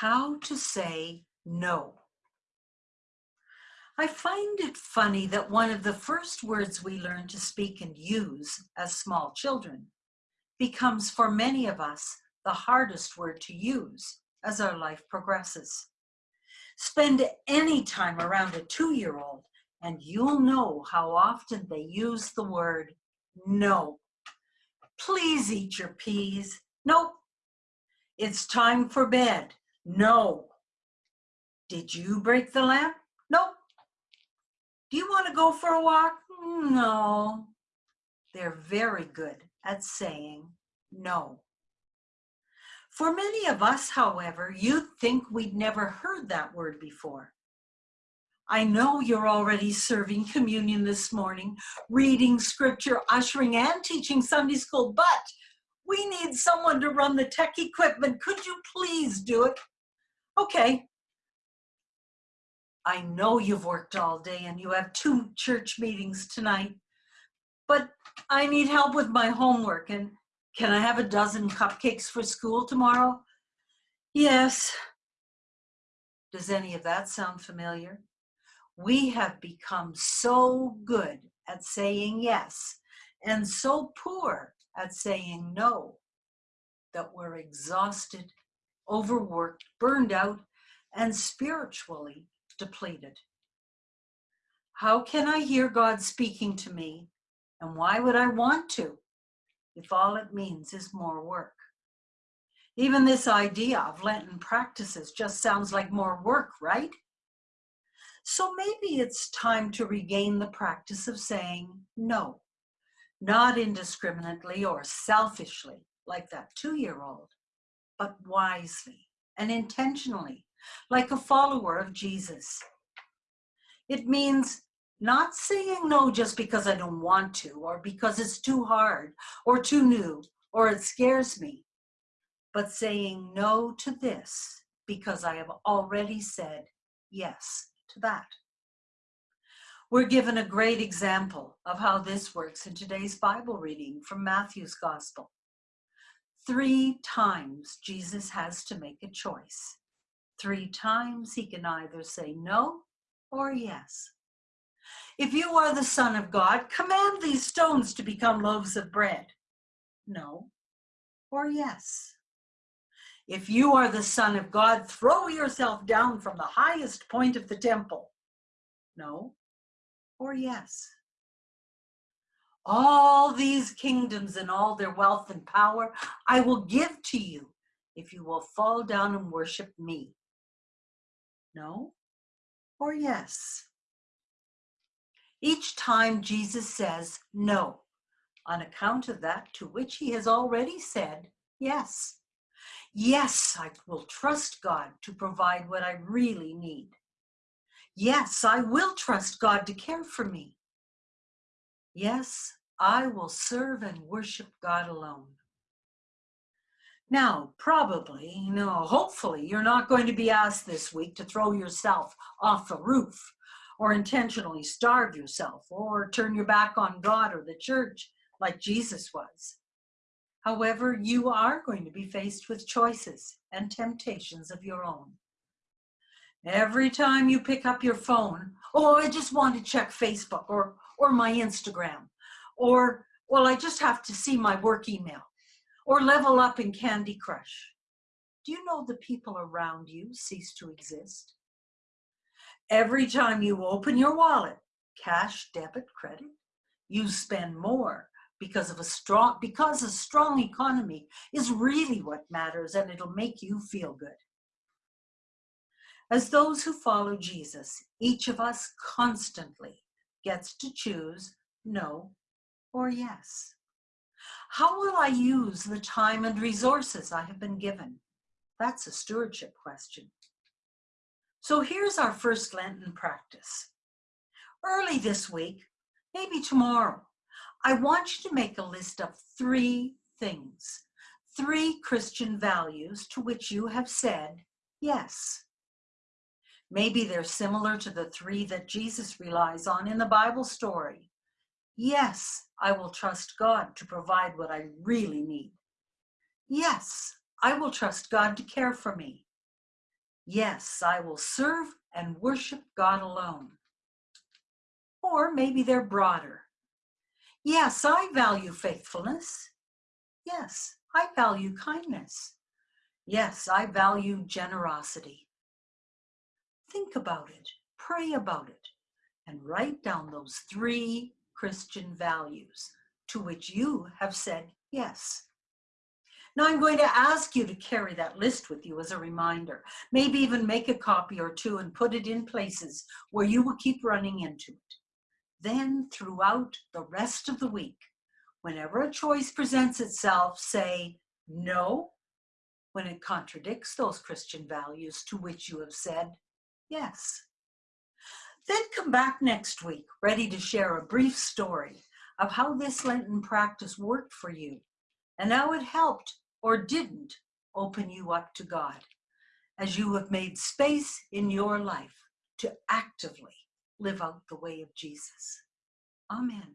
how to say no. I find it funny that one of the first words we learn to speak and use as small children becomes for many of us the hardest word to use as our life progresses. Spend any time around a two-year-old and you'll know how often they use the word no. Please eat your peas. Nope. It's time for bed. No. Did you break the lamp? Nope. Do you want to go for a walk? No. They're very good at saying no. For many of us, however, you'd think we'd never heard that word before. I know you're already serving communion this morning, reading scripture, ushering, and teaching Sunday school, but we need someone to run the tech equipment. Could you please do it? Okay. I know you've worked all day and you have two church meetings tonight, but I need help with my homework and can I have a dozen cupcakes for school tomorrow? Yes. Does any of that sound familiar? We have become so good at saying yes and so poor at saying no that we're exhausted, overworked, burned out, and spiritually depleted. How can I hear God speaking to me? And why would I want to if all it means is more work? Even this idea of Lenten practices just sounds like more work, right? So maybe it's time to regain the practice of saying no, not indiscriminately or selfishly like that two-year-old, but wisely and intentionally, like a follower of Jesus. It means not saying no just because I don't want to, or because it's too hard, or too new, or it scares me, but saying no to this because I have already said yes to that. We're given a great example of how this works in today's Bible reading from Matthew's Gospel. Three times Jesus has to make a choice. Three times he can either say no or yes. If you are the Son of God, command these stones to become loaves of bread. No or yes. If you are the son of God, throw yourself down from the highest point of the temple. No or yes. All these kingdoms and all their wealth and power I will give to you if you will fall down and worship me. No or yes. Each time Jesus says no, on account of that to which he has already said yes. Yes, I will trust God to provide what I really need. Yes, I will trust God to care for me. Yes, I will serve and worship God alone. Now, probably, know, hopefully you're not going to be asked this week to throw yourself off a roof or intentionally starve yourself or turn your back on God or the church like Jesus was. However, you are going to be faced with choices and temptations of your own. Every time you pick up your phone, oh, I just want to check Facebook or, or my Instagram, or, well, I just have to see my work email, or level up in Candy Crush. Do you know the people around you cease to exist? Every time you open your wallet, cash, debit, credit, you spend more because of a strong because a strong economy is really what matters and it'll make you feel good as those who follow jesus each of us constantly gets to choose no or yes. How will i use the time and resources i have been given? That's a stewardship question. So here's our first lenten practice. Early this week maybe tomorrow I want you to make a list of three things, three Christian values to which you have said yes. Maybe they're similar to the three that Jesus relies on in the Bible story. Yes, I will trust God to provide what I really need. Yes, I will trust God to care for me. Yes, I will serve and worship God alone. Or maybe they're broader. Yes, I value faithfulness. Yes, I value kindness. Yes, I value generosity. Think about it, pray about it, and write down those three Christian values to which you have said yes. Now I'm going to ask you to carry that list with you as a reminder. Maybe even make a copy or two and put it in places where you will keep running into it. Then throughout the rest of the week, whenever a choice presents itself, say no when it contradicts those Christian values to which you have said yes. Then come back next week ready to share a brief story of how this Lenten practice worked for you and how it helped or didn't open you up to God as you have made space in your life to actively live out the way of Jesus. Amen.